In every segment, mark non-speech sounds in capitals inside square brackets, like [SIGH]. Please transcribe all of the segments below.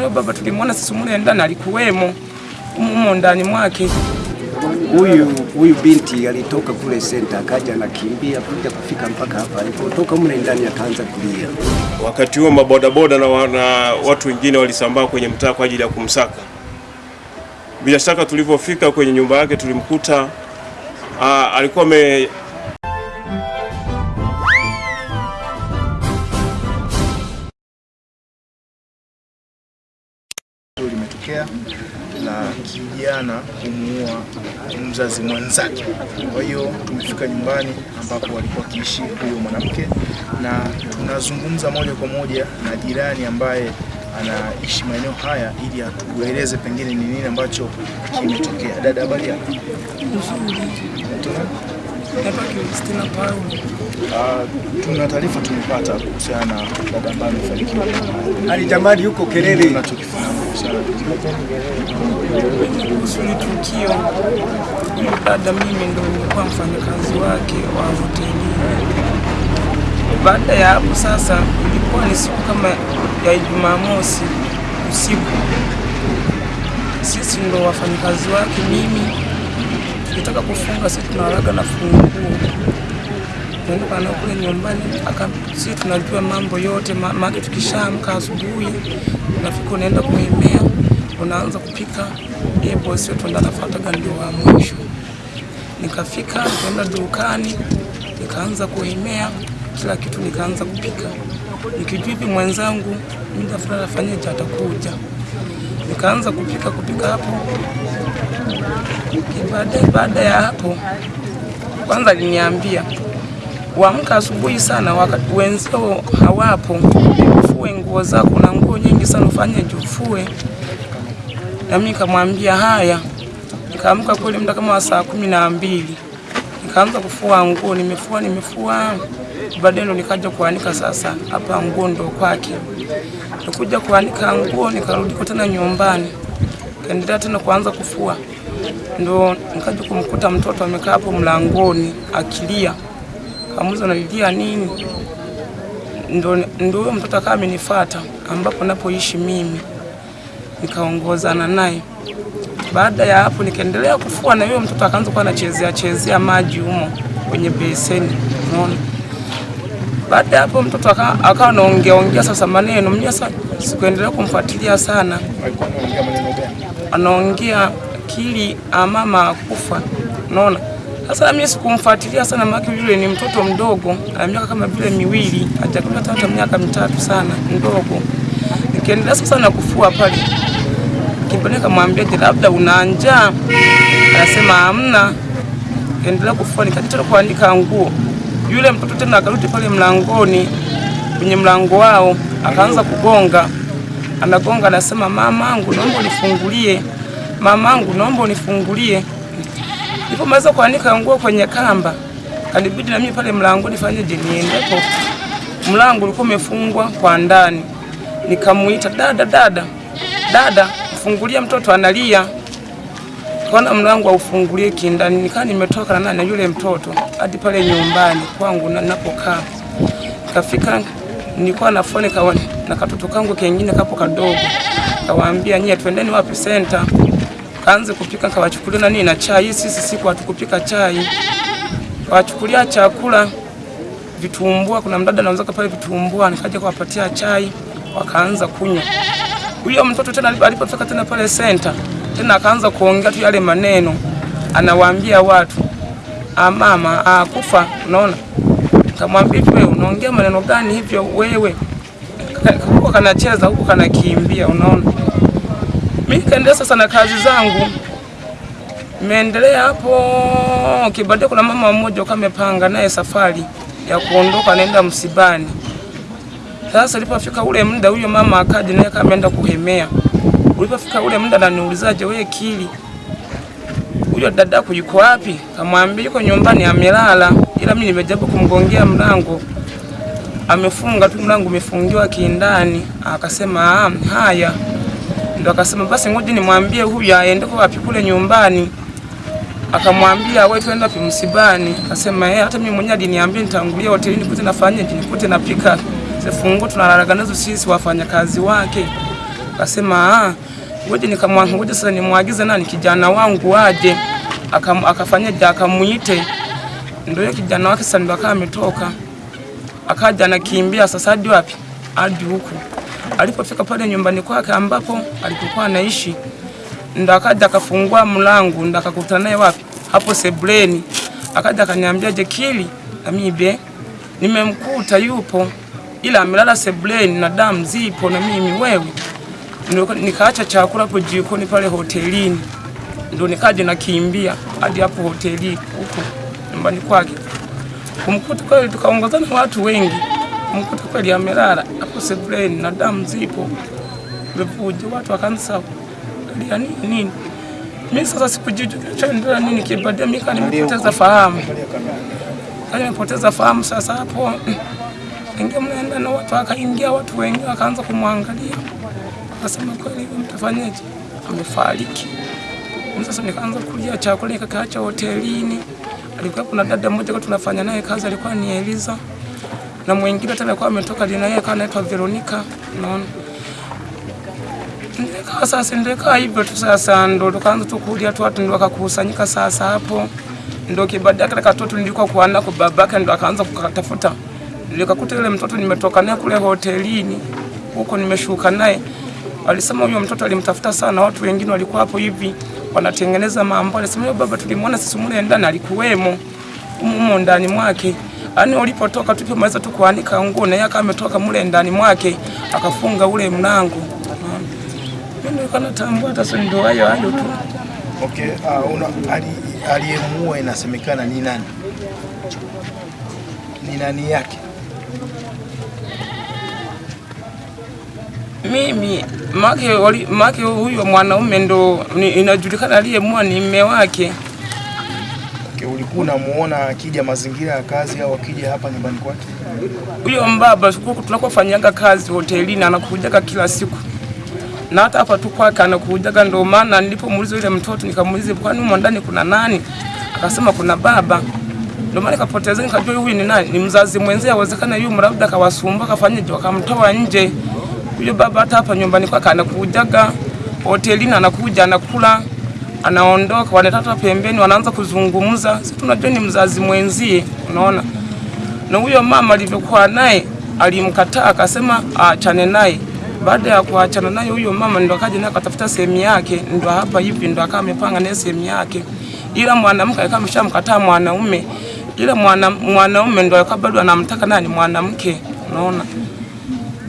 huyo baba tulimwona sisi mule ndani, alikuwemo humo ndani mwake. Huyu huyu binti alitoka kule senta akaja anakimbia kuja kufika mpaka hapa, alipotoka mle ndani akaanza kulia. Wakati huo mabodaboda na, na watu wengine walisambaa kwenye mtaa kwa ajili ya kumsaka. Bila shaka tulivyofika kwenye nyumba yake tulimkuta aa, alikuwa ame limetokea la kijana kumuua mzazi mwenzake. Kwa hiyo tumefika nyumbani ambapo walikuwa wakiishi huyo mwanamke, na tunazungumza moja kwa moja na jirani ambaye anaishi maeneo haya ili atueleze pengine ni nini ambacho kimetokea. Dada, habari yako? Naitwa Kristina Paulo. Ah, tuna taarifa tumepata kuhusiana na dada ambaye amefanikiwa. Alitamani yuko kelele Tunachokifahamu kuhusiana kuhusu ni tukio, dada mimi ndo nilikuwa mfanyakazi wake wa hotelini. Baada ya hapo sasa, ilikuwa ni siku kama ya Jumamosi usiku, sisi ndo wafanyakazi wake. Mimi tukitaka kufunga, sisi tunawalaga na funguo kuondoka na kule nyumbani, aka sisi tunajua mambo yote ma- maana tukishaamka asubuhi, unafika unaenda kuimea unaanza kupika. Yeye bosi wetu ndo anafuataga ndio wa mwisho. Nikafika nikaenda dukani, nikaanza kuimea kila kitu, nikaanza kupika nikijua hivi mwenzangu muda fulani afanyaje, atakuja. Nikaanza kupika kupika hapo. Baada baada ya hapo, kwanza aliniambia uamka asubuhi sana, wakati wenzao hawapo, ufue nguo zako na nguo nyingi sana, ufanye jufue. Na mimi nikamwambia haya. Nikaamka kweli muda kama saa kumi na mbili nikaanza kufua nguo, nimefua nimefua, baadaye ndo nikaja kuanika sasa hapa nguo ndo kwake. Nikuja kuanika nguo, nikarudi kutana nyumbani, kaendelea tena kuanza kufua, ndo nikaja kumkuta mtoto amekaa hapo mlangoni akilia kamuza nalilia nini, ndo ndo huyo mtoto akawa amenifuata ambapo napoishi mimi, nikaongozana naye. Baada ya hapo nikaendelea kufua na huyo mtoto akaanza kuwa anachezea chezea maji humo kwenye beseni, unaona. Baada ya hapo mtoto aka- akawa anaongea ongea sasa maneno, mimi sasa sikuendelea kumfuatilia sana, alikuwa anaongea maneno gani? Anaongea kili amama akufa, unaona. Sasa mimi sikumfuatilia sana, maana yule ni mtoto mdogo, ana miaka kama vile miwili, hajakamata hata miaka mitatu sana, mdogo. Nikaendelea sasa na kufua pale, kimpeleka mwambie je, labda una njaa? Anasema hamna. endelea kufua, nikaja kuandika nguo. Yule mtoto tena akarudi pale mlangoni, kwenye mlango wao, akaanza kugonga, anagonga, anasema mamangu, naomba unifungulie, mamangu, naomba unifungulie. Nilipomaliza kuanika nguo kwenye kamba, kanibidi na mimi pale mlango fanyeje, niendepo. Mlango ulikuwa umefungwa kwa ndani, nikamuita dada, dada, dada, fungulia, mtoto analia. Kaona mlango aufungulie kindani, nikaa nimetoka na nani na yule mtoto hadi pale nyumbani kwangu na napokaa. Kafika nilikuwa na foni kawa na katoto kangu kengine kapo kadogo, kawaambia nyie, twendeni wapi senta kaanze kupika, kawachukulia nani na chai. Sisi siku hatukupika chai, kawachukulia chakula vitumbua. Kuna mdada anauza pale vitumbua, nikaja kuwapatia chai, wakaanza kunywa. Huyo mtoto tena alipofika tena pale senta tena akaanza kuongea tu yale maneno, anawaambia watu ah, mama ah. Unaona, kamwambia wewe unaongea maneno gani hivyo wewe? Huko kanacheza huko kanakimbia, unaona. Mimi kaendelea sasa na kazi zangu, nimeendelea hapo kibadia. Kuna mama mmoja kama amepanga naye safari ya kuondoka, anaenda msibani. Sasa ulipofika ule muda, huyo mama akaja naye kama ameenda kuhemea. Ulipofika ule muda, ananiulizaje, wewe Kili, huyo dadako yuko wapi? Kamwambia yuko nyumbani amelala, ila mimi nimejaribu kumgongea mlango amefunga tu, mlango umefungiwa kindani. Akasema "Ah, haya ndo akasema basi ngoja nimwambie huyu aende kwa wapi kule nyumbani. Akamwambia wewe twende wapi msibani? Akasema yeye hata mimi mwenyewe aliniambia nitangulia hotelini kute nafanye nikute napika sifungu tunalalaga nazo sisi wafanyakazi wake. Akasema ah, ngoja nikamwanka ngoje sasa nimwagize nani kijana wangu waje Akam- akafanyaje, akamuite. Ndio yule kijana wake sasa ndio akawa ametoka, akaja anakimbia sasa hadi wapi, hadi huku. Alipofika pale nyumbani kwake ambapo alipokuwa anaishi, ndo akaja akafungua mlango, ndo akakutana naye wapi, hapo sebuleni. Akaja akaniambia, Jekili Amibe, nimemkuta yupo, ila amelala sebuleni na damu zipo na mimi wewe. Nikaacha chakula hapo jikoni pale hotelini, ndo nikaja nakimbia hadi hapo hoteli huko nyumbani kwake. Kumkuta kweli, tukaongozana watu wengi, kumkuta kweli amelala hapo sebuleni na damu zipo. Vivuja, watu wakaanza kulia nini nini. Mimi sasa sikujijua nini, kibadia mimi nimepoteza fahamu, kani nimepoteza fahamu. Sasa hapo. [CLEARS THROAT] Ingia mnaenda na watu, akaingia watu wengi wakaanza kumwangalia, akasema kweli mtafanyaje, amefariki. Sasa nikaanza kulia chakula nikakaacha hotelini. Alikuwa kuna dada mmoja kwa tunafanya naye kazi, alikuwa ni Eliza na mwingine tena alikuwa ametoka lina yeye kana anaitwa Veronica, unaona. Nilikaa sasa, nilikaa hivyo tu sasa, ndo tukaanza tu kulia tu, watu ndo wakakusanyika sasa hapo, ndo kibada kile katoto nilikuwa kuana kwa babake, ndo akaanza kukatafuta. Nilikakuta yule mtoto nimetoka naye kule hotelini huko, nimeshuka naye Walisema huyo mtoto alimtafuta sana, watu wengine walikuwa hapo hivi wanatengeneza mambo. Alisema huyo baba tulimwona sisi mule ndani, alikuwemo humo ndani mwake. Yaani ulipotoka tupomaliza tu kuanika nguo na yaka ametoka mule ndani mwake akafunga ule mlango. Mimi nilikuwa natambua hata sio ndio hayo hayo tu. Okay, uh, una ali- aliyemuua inasemekana ni nani? Ni nani yake? Mimi make wali- make huyo mwanaume ndo inajulikana aliyemua ni mme wake. Okay, ulikuwa unamuona akija mazingira ya kazi au akija hapa nyumbani kwake? Huyo mbaba tunakofanyanga kazi hotelini anakujaga kila siku, na hata hapa tu kwake anakujaga. Ndio maana nilipomuuliza yule mtoto nikamuuliza, kwani humo ndani kuna nani? Akasema kuna baba. Ndio maana nikapoteza, nikajua huyu ni nani, ni mzazi mwenzie. Awezekana yule labda kawasumbua, kafanyaje, wakamtoa nje. Huyo baba hata hapa nyumbani kwake anakujaga, hotelini anakuja, anakula, anaondoka, wanatata pembeni, wanaanza kuzungumza. Sisi tunajua ni mzazi mwenzie, unaona na huyo mama alivyokuwa naye alimkataa, akasema aachane naye. Baada ya kuachana naye huyo mama ndo akaja naye akatafuta sehemu yake, ndo hapa hivi ndo akawa amepanga naye sehemu yake, ila mwanamke akawa ameshamkataa mwanaume, ila mwana, mwanaume ndo akawa bado anamtaka nani mwanamke, unaona.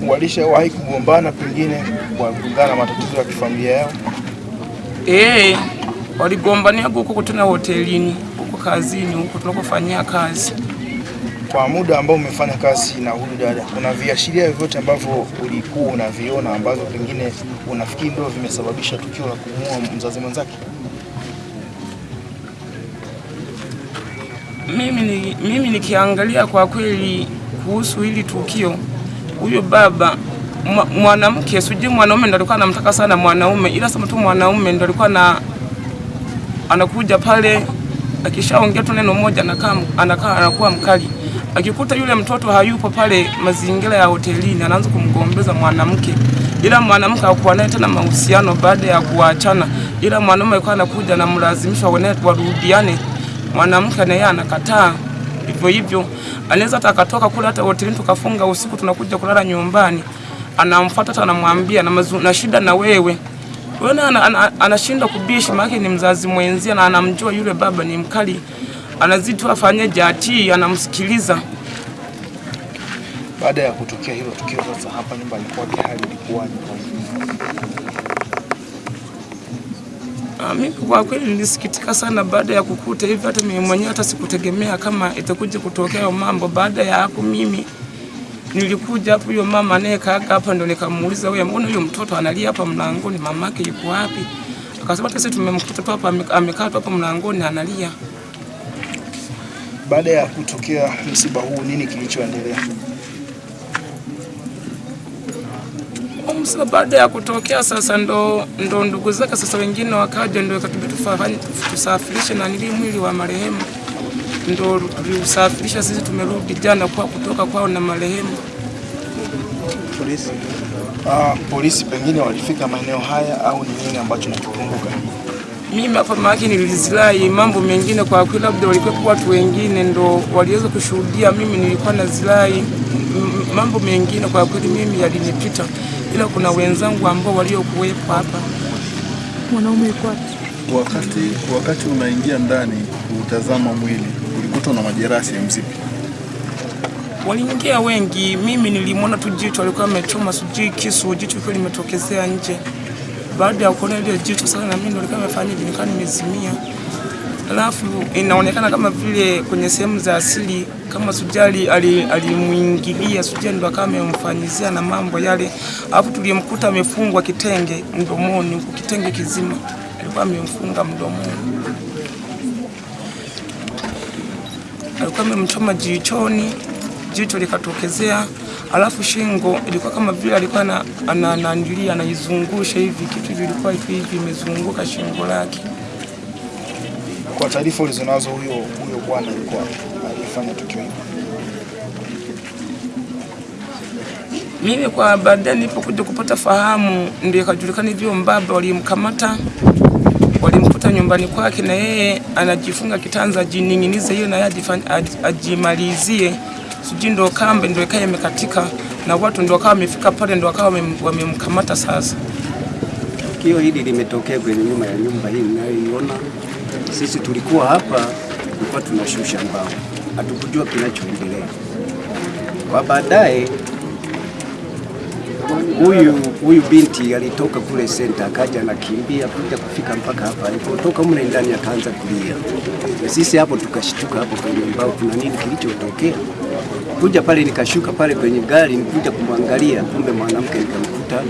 Walishawahi kugombana pengine kulingana na matatizo ya kifamilia yao? Eh, waligombania huko kutana hotelini huko kazini huko tunakofanyia kazi. Kwa muda ambao umefanya kazi na huyu dada, kuna viashiria vyovyote ambavyo ulikuwa unaviona ambavyo pengine unafikiri ndio vimesababisha tukio la kumuua mzazi mwenzake? Mimi, ni, mimi nikiangalia kwa kweli kuhusu hili tukio, huyo baba mwanamke, sijui mwanaume ndo alikuwa anamtaka sana mwanaume, ila sema tu mwanaume ndo alikuwa na anakuja pale, akishaongea tu neno moja anakaa anakaa anakuwa mkali. Akikuta yule mtoto hayupo pale mazingira ya hotelini, anaanza kumgombeza mwanamke, ila mwanamke hakuwa naye tena mahusiano baada ya kuachana, ila mwanaume alikuwa anakuja na mlazimisha warudiane. Mwanamke naye anakataa. Hivyo hivyo, anaweza hata akatoka kule hata hotelini tukafunga usiku, tunakuja kulala nyumbani, anamfuata hata anamwambia na, na shida na wewe wewe na ana- ana- anashindwa kubishi, maana ni mzazi mwenzia na anamjua yule baba ni mkali, anazidi afanye jati, anamsikiliza. Baada ya kutokea hilo tukio, sasa hapa nyumba ilikuwa hali ilikuwaje? Ah, Mimi kwa kweli nilisikitika sana baada ya kukuta hivi, hata mimi mwenyewe hata sikutegemea kama itakuja kutokea mambo. Baada ya hapo mimi nilikuja hapo, huyo mama anayekaaga hapa ndo nikamuuliza, wewe mbona huyo mtoto analia hapa mlangoni, mamake yuko wapi? Akasema sisi tumemkuta tu hapa amekaa tu hapa mlangoni analia. Baada ya kutokea msiba huu, nini kilichoendelea? Sasa baada ya kutokea sasa ndo, ndo ndugu zake sasa wengine wakaja, ndo ikatubidi tusafirishe na nili mwili wa marehemu, ndo tuliusafirisha sisi. Tumerudi jana kwa kutoka kwao na marehemu. Polisi ah, polisi pengine walifika maeneo haya au ni nini ambacho nakikumbuka? Mimi hapa maake nilizirai mambo mengine, kwa kweli labda walikuwa watu wengine ndo waliweza kushuhudia. Mimi nilikuwa na zirai mambo mengine, kwa kweli mimi yalinipita, ila kuna wenzangu ambao waliokuwepo hapa Mwanaume yuko wapi? Wakati wakati unaingia ndani kutazama mwili ulikuta na majeraha sehemu zipi? waliingia wengi. Mimi nilimwona tu jicho alikuwa amechoma, sijui kisu, jicho kile limetokezea nje. Baada ya kuona ile jicho sana, na mimi ndo nilikuwa nimefanya hivi, nimezimia. Alafu inaonekana kama vile kwenye sehemu za asili kama Sujali ali- alimuingilia Sujali ndo akawa amemfanyizia na mambo yale, alafu tulimkuta amefungwa kitenge mdomoni, huku kitenge kizima alikuwa amemfunga mdomoni, alikuwa amemchoma jichoni, jicho likatokezea, alafu shingo ilikuwa kama vile alikuwa ananandilia, ana- anaizungusha hivi, kitu vilikuwa hivi imezunguka shingo lake. Kwa taarifa ulizonazo, huyo huyo bwana alikuwa alifanya tukio hilo. Mimi kwa baadaye nilipokuja kupata fahamu, ndio ikajulikana hivyo mbaba walimkamata, walimkuta nyumbani kwake, na yeye anajifunga kitanza ajining'inize hiyo na aj- ajimalizie, sijui ndo kambe ndo ikawa imekatika, na watu ndo wakawa wamefika pale, ndo wakawa wamemkamata sasa. Tukio hili limetokea kwenye nyuma ya nyumba hii mnayoiona. Sisi tulikuwa hapa, tulikuwa tunashusha mbao, hatukujua kinachoendelea. Kwa baadaye huyu huyu binti alitoka kule senta, akaja anakimbia kuja kufika mpaka hapa. Alipotoka mle ndani akaanza kulia, sisi hapo tukashtuka hapo kwenye mbao, kuna nini kilichotokea? Kuja pale nikashuka pale kwenye gari nikuja kumwangalia, kumbe mwanamke nikamkuta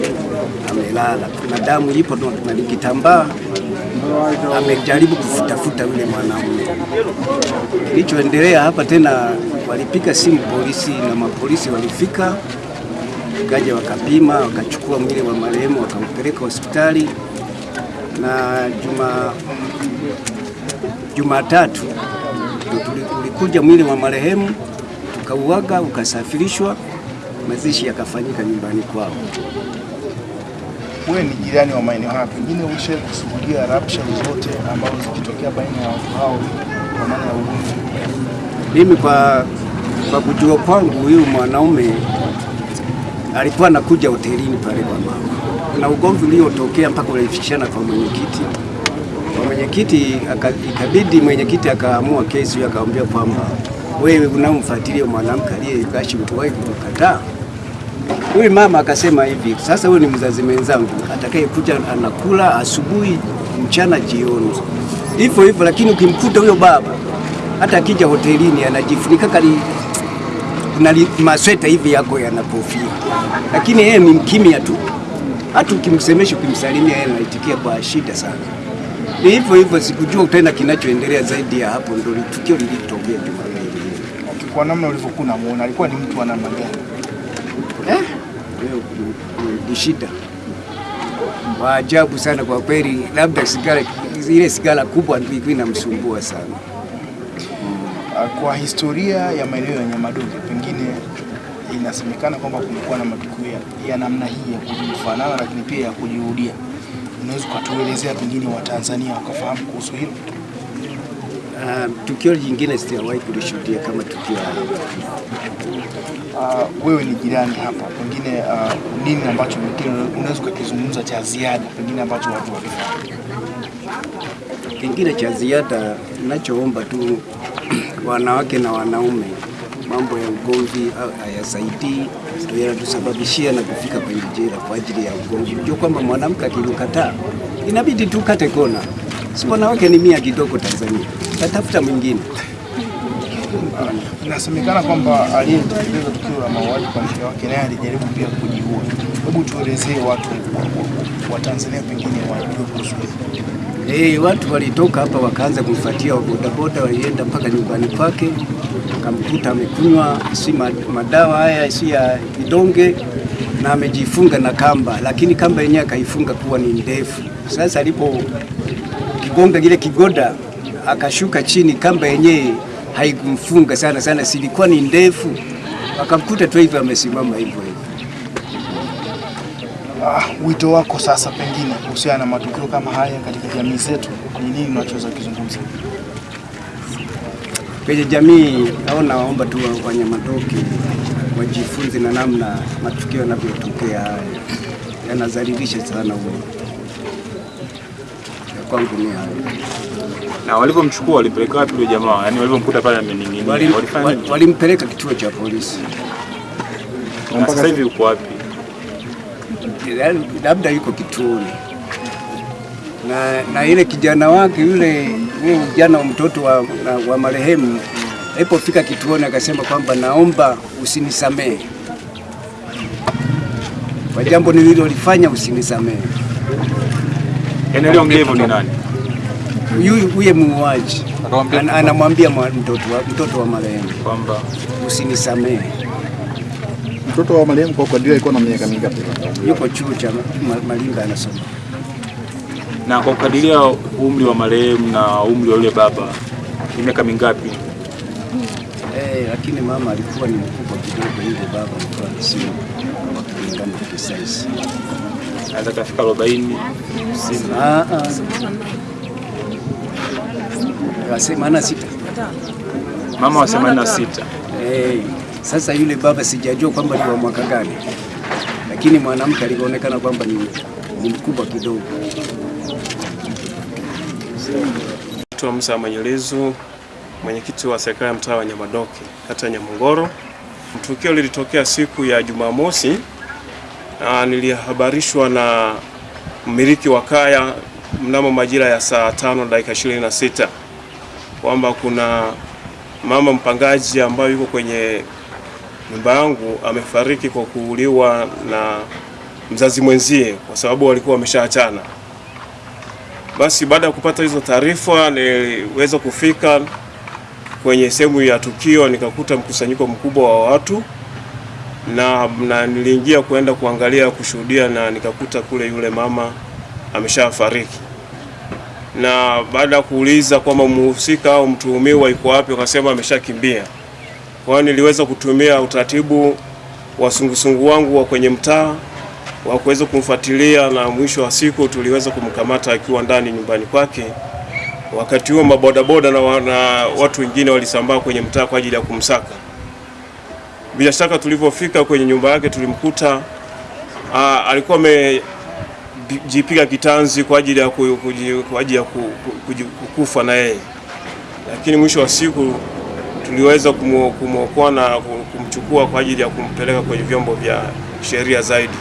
amelala, kuna damu ipo na kitambaa amejaribu kufutafuta yule mwanaume. Kilichoendelea hapa tena, walipiga simu polisi na mapolisi walifika, kaja wakapima, wakachukua mwili wa marehemu wakaupeleka hospitali, na juma Jumatatu tulikuja ulikuja mwili wa marehemu tukauaga, ukasafirishwa, mazishi yakafanyika nyumbani kwao. Wewe ni jirani wa maeneo haya, pengine ushe kushuhudia rabsha zote ambazo zikitokea baina ya watu hao kwa maana ya ugomvi? Mimi kwa, kwa kujua kwangu huyu mwanaume alikuwa anakuja hotelini pale kwa mama, na ugomvi uliotokea mpaka ulifikishana kwa mwenyekiti. Kwa mwenyekiti ikabidi mwenyekiti akaamua kesi hiyo, akamwambia kwamba wewe unamfuatilia mwanamke aliyekashi utuwahi kukataa. Huyu mama akasema hivi, sasa huyu ni mzazi mwenzangu, atakayekuja anakula asubuhi, mchana, jioni, hivyo hivyo. Lakini ukimkuta huyo baba hata akija hotelini anajifunika kali kuna masweta hivi yako yanapofia, lakini yeye ni mkimya tu. Hata ukimsemesha ukimsalimia, yeye anaitikia kwa shida sana. Ni hivyo hivyo, sikujua tena kinachoendelea zaidi ya hapo. Ndio tukio lilitokea Jumapili. Okay, kwa namna ulivyokuwa unamuona alikuwa ni mtu wa namna gani? Eh, ni shida wa ajabu sana kwa kweli, labda sigara ile sigara kubwa ndio ilikuwa inamsumbua sana. Ah, Kwa historia ya maeneo ya Nyamadoge, pengine inasemekana kwamba kumekuwa na matukio ya- ya namna hii ya kufanana, lakini pia ya kujirudia. Unaweza ukatuelezea pengine Watanzania wakafahamu kuhusu hilo? Uh, tukio jingine sijawahi kulishuhudia kama tukio hili. Uh, wewe ni jirani hapa, pengine uh, nini ambacho pengine unaweza ukakizungumza cha ziada pengine ambacho watu wakifahamu? Kingine cha ziada nachoomba tu wanawake na wanaume, mambo ya ugomvi au hayasaidii, yanatusababishia na kufika kwenye jela kwa ajili ya ugomvi. Unajua kwamba mwanamke akimkataa inabidi tu kate kona, si wanawake ni mia kidogo Tanzania, tatafuta mwingine. Inasemekana kwamba aliyetekeleza tukio la mauaji kwa mke wake naye alijaribu pia kujiua. Hebu tuelezee watu wa Tanzania pengine wajue kuhusu. Eh, watu walitoka hapa wakaanza kumfuatia bodaboda, walienda mpaka nyumbani kwake, akamkuta amekunywa si madawa haya si ya vidonge na amejifunga na kamba, lakini kamba yenyewe akaifunga kuwa ni ndefu. Sasa alipo kigonga kile kigoda akashuka chini, kamba yenyewe haikumfunga sana sana, silikuwa ni ndefu, akamkuta tu hivyo amesimama hivyo hivyo. Uh, wito wako sasa pengine kuhusiana na matukio kama haya katika jamii zetu ni nini unachoweza kuzungumza? Kwenye jamii naona waomba tu wanyamatoke wajifunze na namna matukio yanavyotokea haya yanazalilisha sana huo. Ya kwangu ni hayo. Na walivyomchukua walipeleka wapi yule jamaa? Yaani walivyomkuta pale amening'inia. Walifanya nini? Walimpeleka kituo cha polisi, sasa hivi uko wapi? Labda yuko kituoni na, na ile kijana wake yule yule kijana wa mtoto wa, na- wa marehemu alipofika kituoni akasema kwamba naomba usinisamehe kwa jambo nililolifanya, usinisamehe. Yaani hivyo ni nani? Huye muuaji Ana- anamwambia mwa- mtoto wa, mtoto wa marehemu Kwamba usinisamehe. Mtoto wa marehemu kwa kadiri alikuwa na miaka mingapi? Yuko chuo cha Malimba Malinga anasoma. na kwa kukadiria umri wa marehemu na umri wa yule baba ni miaka mingapi? Eh, lakini mama alikuwa ni mkubwa kidogo, yule baba alikuwa sio. Anaweza kafika 40. Ah, ah. Wasema ana sita. Mama wa 86. Eh, sasa yule baba sijajua kwamba ni wa mwaka gani, lakini mwanamke alionekana kwamba ni, mkubwa kidogo. Naitwa Musa Manyelezu, mwenyekiti wa serikali ya mtaa wa Nyamadoke, kata ya Nyamongoro. Tukio lilitokea siku ya Jumamosi. Nilihabarishwa na mmiliki wa kaya mnamo majira ya saa tano dakika 26 kwamba kuna mama mpangaji ambayo yuko kwenye nyumba yangu amefariki kwa kuuliwa na mzazi mwenzie, kwa sababu walikuwa wameshaachana. Basi baada ya kupata hizo taarifa, niliweza kufika kwenye sehemu ya tukio, nikakuta mkusanyiko mkubwa wa watu na, na niliingia kuenda kuangalia kushuhudia, na nikakuta kule yule mama ameshafariki. Na baada ya kuuliza kwamba mhusika au mtuhumiwa yuko wapi, wakasema ameshakimbia. Kwa hiyo niliweza kutumia utaratibu wa sungusungu wangu wa kwenye mtaa wa kuweza kumfuatilia na mwisho wa siku tuliweza kumkamata akiwa ndani nyumbani kwake. Wakati huo mabodaboda na, wa- na watu wengine walisambaa kwenye mtaa kwa ajili ya kumsaka. Bila shaka tulivyofika kwenye nyumba yake tulimkuta aa, alikuwa amejipiga kitanzi kwa ajili ya, kukufa na yeye, lakini mwisho wa siku tuliweza kumwokoa na kumchukua kwa ajili ya kumpeleka kwenye vyombo vya sheria zaidi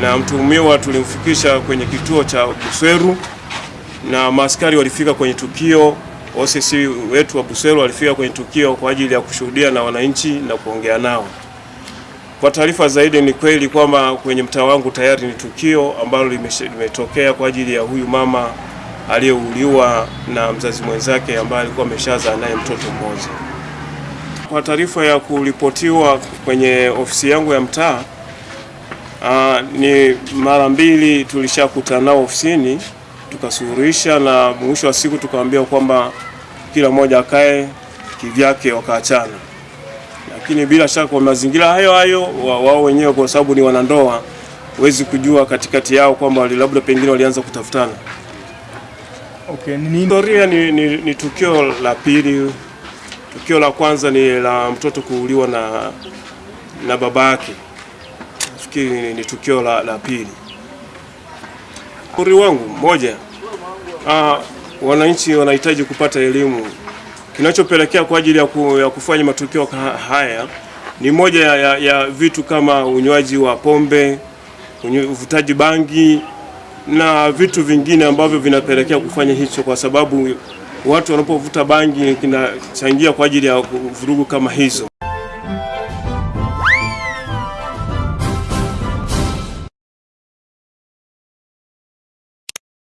na mtuhumiwa tulimfikisha kwenye kituo cha Busweru na maaskari walifika kwenye tukio. OCC wetu wa Busweru walifika kwenye tukio kwa ajili ya kushuhudia na wananchi na kuongea nao. Kwa taarifa zaidi, ni kweli kwamba kwenye mtaa wangu tayari ni tukio ambalo limetokea kwa ajili ya huyu mama aliyeuliwa na mzazi mwenzake ambaye alikuwa ameshazaa naye mtoto mmoja. Kwa taarifa ya kuripotiwa kwenye ofisi yangu ya mtaa ni mara mbili tulishakutana nao ofisini tukasuluhisha, na mwisho wa siku tukaambia kwamba kila mmoja akae kivyake, wakaachana. Lakini bila shaka kwa mazingira hayo hayo wa- wao wenyewe, kwa sababu ni wanandoa, huwezi kujua katikati yao kwamba labda pengine walianza kutafutana. Okay, ni Historia ni, ni, ni tukio la pili. Tukio la kwanza ni la mtoto kuuliwa na, na baba yake. Nafikiri ni, ni tukio la, la pili. Ushauri wangu moja, ah, wananchi wanahitaji kupata elimu. Kinachopelekea kwa ajili ya, ku, ya kufanya matukio haya ni moja ya, ya, ya vitu kama unywaji wa pombe, uvutaji bangi na vitu vingine ambavyo vinapelekea kufanya hicho, kwa sababu watu wanapovuta bangi kinachangia kwa ajili ya vurugu kama hizo.